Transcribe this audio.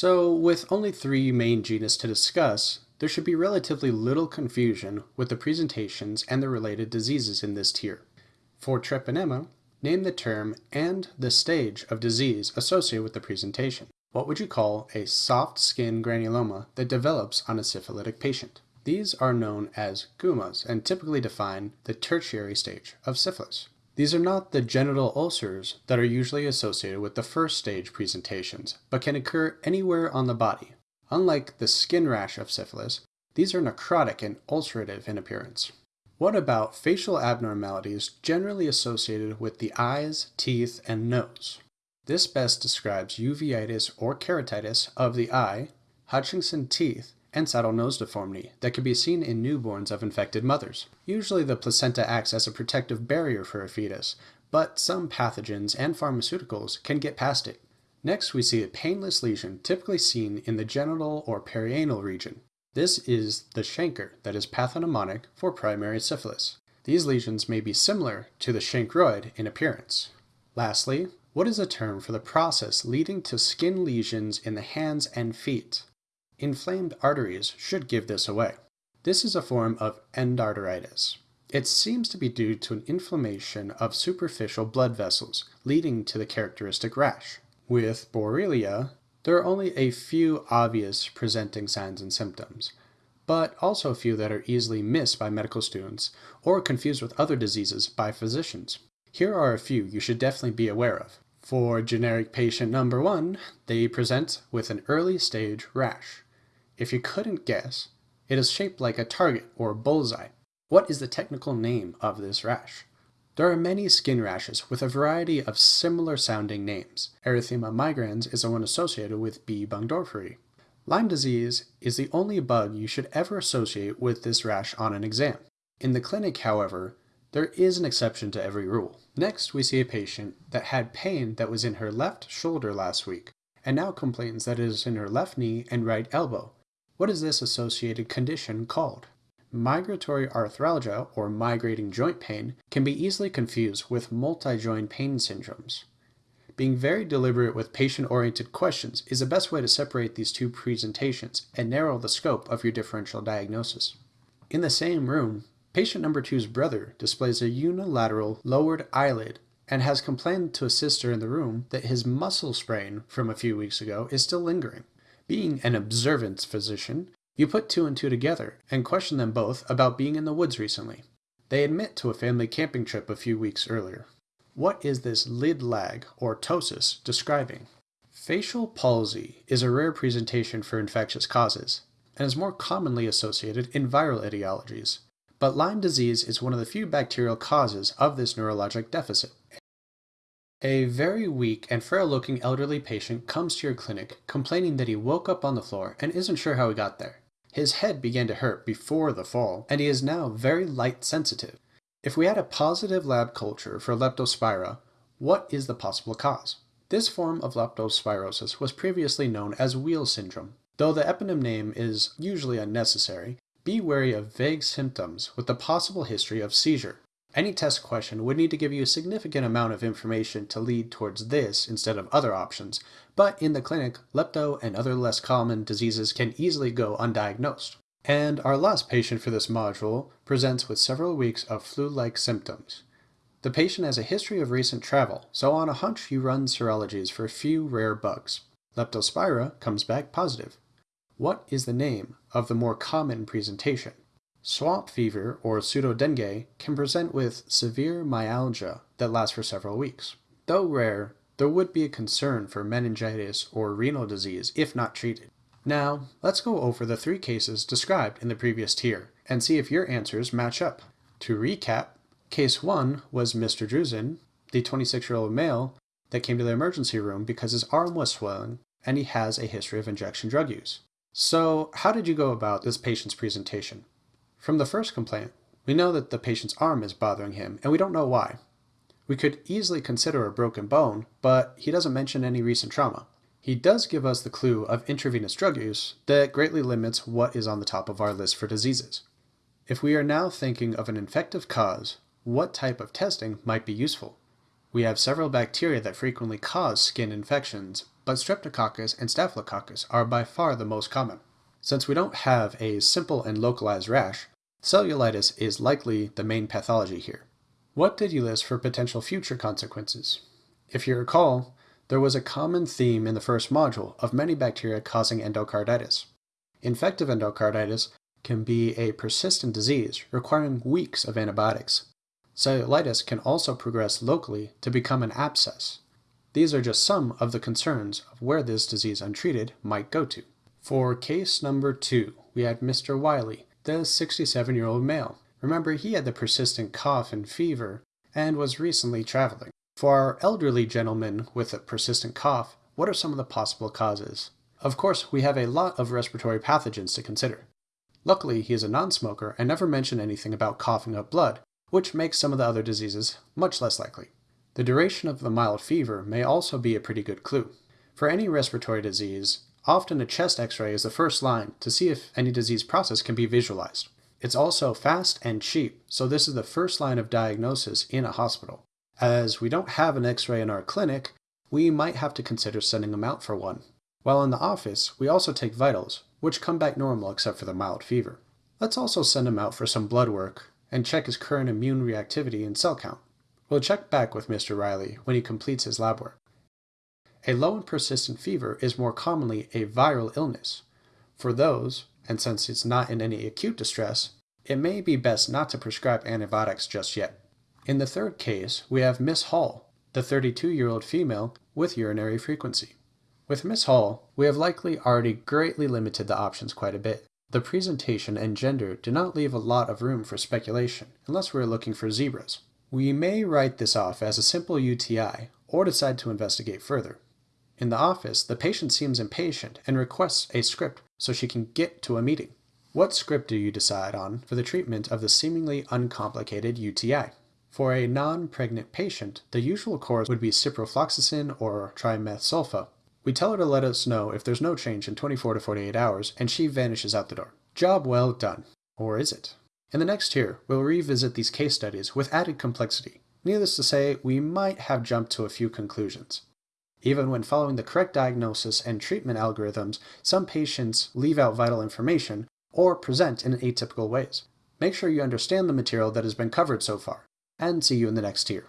So with only three main genus to discuss, there should be relatively little confusion with the presentations and the related diseases in this tier. For Treponema, name the term and the stage of disease associated with the presentation. What would you call a soft skin granuloma that develops on a syphilitic patient? These are known as gummas and typically define the tertiary stage of syphilis. These are not the genital ulcers that are usually associated with the first stage presentations, but can occur anywhere on the body. Unlike the skin rash of syphilis, these are necrotic and ulcerative in appearance. What about facial abnormalities generally associated with the eyes, teeth, and nose? This best describes uveitis or keratitis of the eye, Hutchinson teeth, and saddle nose deformity that can be seen in newborns of infected mothers. Usually the placenta acts as a protective barrier for a fetus, but some pathogens and pharmaceuticals can get past it. Next, we see a painless lesion typically seen in the genital or perianal region. This is the chancre that is pathognomonic for primary syphilis. These lesions may be similar to the chancroid in appearance. Lastly, what is a term for the process leading to skin lesions in the hands and feet? Inflamed arteries should give this away. This is a form of endarteritis. It seems to be due to an inflammation of superficial blood vessels, leading to the characteristic rash. With Borrelia, there are only a few obvious presenting signs and symptoms, but also a few that are easily missed by medical students or confused with other diseases by physicians. Here are a few you should definitely be aware of. For generic patient number one, they present with an early stage rash. If you couldn't guess, it is shaped like a target or bullseye. What is the technical name of this rash? There are many skin rashes with a variety of similar sounding names. Erythema migrans is the one associated with B. burgdorferi. Lyme disease is the only bug you should ever associate with this rash on an exam. In the clinic, however, there is an exception to every rule. Next, we see a patient that had pain that was in her left shoulder last week, and now complains that it is in her left knee and right elbow. What is this associated condition called? Migratory arthralgia, or migrating joint pain, can be easily confused with multi-joint pain syndromes. Being very deliberate with patient-oriented questions is the best way to separate these two presentations and narrow the scope of your differential diagnosis. In the same room, patient number two's brother displays a unilateral lowered eyelid and has complained to a sister in the room that his muscle sprain from a few weeks ago is still lingering. Being an observant physician, you put two and two together and question them both about being in the woods recently. They admit to a family camping trip a few weeks earlier. What is this lid lag or ptosis describing? Facial palsy is a rare presentation for infectious causes and is more commonly associated in viral etiologies, but Lyme disease is one of the few bacterial causes of this neurologic deficit. A very weak and frail looking elderly patient comes to your clinic complaining that he woke up on the floor and isn't sure how he got there. His head began to hurt before the fall, and he is now very light sensitive. If we had a positive lab culture for leptospira, what is the possible cause? This form of leptospirosis was previously known as Weil syndrome. Though the eponym name is usually unnecessary, be wary of vague symptoms with the possible history of seizure. Any test question would need to give you a significant amount of information to lead towards this instead of other options, but in the clinic, lepto and other less common diseases can easily go undiagnosed. And our last patient for this module presents with several weeks of flu-like symptoms. The patient has a history of recent travel, so on a hunch you run serologies for a few rare bugs. Leptospira comes back positive. What is the name of the more common presentation? Swamp fever or pseudodengue can present with severe myalgia that lasts for several weeks. Though rare, there would be a concern for meningitis or renal disease if not treated. Now, let's go over the three cases described in the previous tier and see if your answers match up. To recap, case 1 was Mr. Druzin, the 26-year-old male that came to the emergency room because his arm was swelling and he has a history of injection drug use. So, how did you go about this patient's presentation? From the first complaint, we know that the patient's arm is bothering him, and we don't know why. We could easily consider a broken bone, but he doesn't mention any recent trauma. He does give us the clue of intravenous drug use that greatly limits what is on the top of our list for diseases. If we are now thinking of an infective cause, what type of testing might be useful? we have several bacteria that frequently cause skin infections, but Streptococcus and Staphylococcus are by far the most common. Since we don't have a simple and localized rash, cellulitis is likely the main pathology here. What did you list for potential future consequences? If you recall, there was a common theme in the first module of many bacteria causing endocarditis. Infective endocarditis can be a persistent disease requiring weeks of antibiotics. Cellulitis can also progress locally to become an abscess. These are just some of the concerns of where this disease untreated might go to. For case number two, we had Mr. Wiley, the 67 year old male. Remember, he had the persistent cough and fever and was recently traveling. For our elderly gentleman with a persistent cough, what are some of the possible causes? Of course, we have a lot of respiratory pathogens to consider. Luckily, he is a non-smoker and never mentioned anything about coughing up blood, which makes some of the other diseases much less likely. The duration of the mild fever may also be a pretty good clue. For any respiratory disease, often a chest x-ray is the first line to see if any disease process can be visualized. It's also fast and cheap, so this is the first line of diagnosis in a hospital. As we don't have an x-ray in our clinic, we might have to consider sending them out for one. While in the office, we also take vitals, which come back normal except for the mild fever. Let's also send him out for some blood work and check his current immune reactivity and cell count. We'll check back with Mr. Riley when he completes his lab work. A low and persistent fever is more commonly a viral illness. For those, and since it's not in any acute distress, it may be best not to prescribe antibiotics just yet. In the third case, we have Miss Hall, the 32 year old female with urinary frequency. With Miss Hall, we have likely already greatly limited the options quite a bit. The presentation and gender do not leave a lot of room for speculation, unless we're looking for zebras. We may write this off as a simple UTI, or decide to investigate further. In the office, the patient seems impatient and requests a script so she can get to a meeting. What script do you decide on for the treatment of the seemingly uncomplicated UTI? For a non-pregnant patient, the usual course would be ciprofloxacin or trimetsulfa. We tell her to let us know if there's no change in 24 to 48 hours, and she vanishes out the door. Job well done. Or is it? In the next year, we'll revisit these case studies with added complexity. Needless to say, we might have jumped to a few conclusions. Even when following the correct diagnosis and treatment algorithms, some patients leave out vital information or present in atypical ways. Make sure you understand the material that has been covered so far, and see you in the next tier.